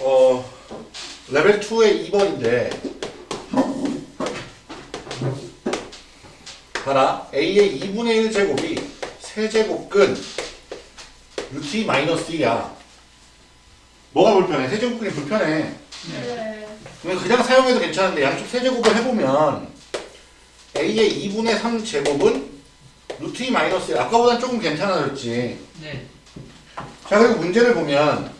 어, 레벨 2의 2번인데. 봐라 a의 2분의 1 제곱이 세제곱근 루트 마이너스 1이야. 뭐가 불편해? 세제곱근이 불편해 네. 그냥 사용해도 괜찮은데 양쪽 세제곱을 해보면 a의 2분의 3 제곱은 루트 2 마이너스 1 아까보단 조금 괜찮아졌지 네. 자 그리고 문제를 보면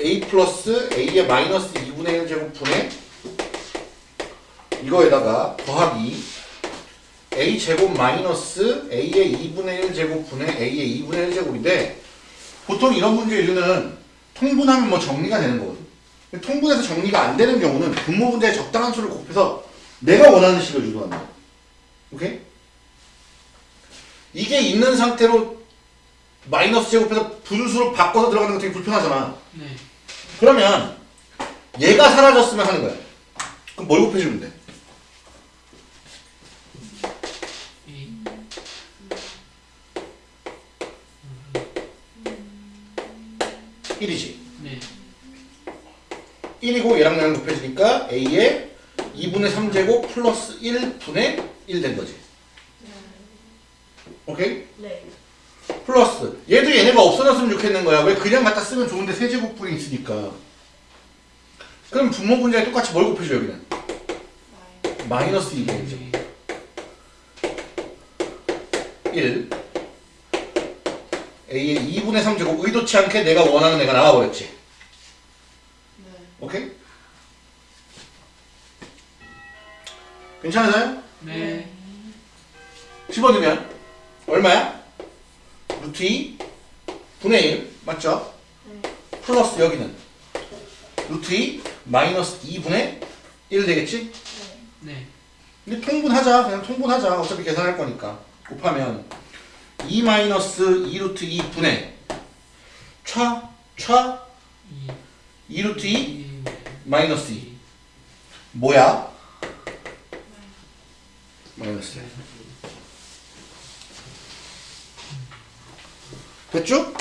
a 플러스 a의 마이너스 2분의 1 제곱분의 이거에다가 더하기 a 제곱 마이너스 a의 2분의 1 제곱분의 a의 2분의 1 제곱인데 보통 이런 문제 이유는 통분하면 뭐 정리가 되는 거거든 통분해서 정리가 안 되는 경우는 분모 분자의 적당한 수를 곱해서 내가 원하는 식을 유도한다 오케이? 이게 있는 상태로 마이너스 제곱해서 분수로 바꿔서 들어가는 거 되게 불편하잖아. 네. 그러면 얘가 사라졌으면 하는 거야. 그럼 뭘 곱해주면 돼? 이. 1이지. 네. 1이고 얘랑 얘랑 곱해주니까 a의 2분의 3제곱 플러스 1분의 1 된 거지. 오케이? 네. 플러스 얘도 얘네가 없어졌으면 좋겠는 거야. 왜 그냥 갖다 쓰면 좋은데 세제곱분이 있으니까. 그럼 분모 분자에 똑같이 뭘 곱해줘 여기는? 마이너스 2분이지. 1 a의 2분의 3제곱 의도치 않게 내가 원하는 애가 나와버렸지 네. 오케이? 괜찮으세요? 네. 집어넣으면 얼마야? 루트 2 분의 1 맞죠? 네. 플러스 여기는 루트 2 마이너스 2분의 1 되겠지? 네. 근데 통분하자 그냥 통분하자 어차피 계산할 거니까 곱하면 2 마이너스 2 루트 2 분의 차, 차, 2. 2루트 2 2. 마이너스 2 뭐야? 마이너스 1 됐죠?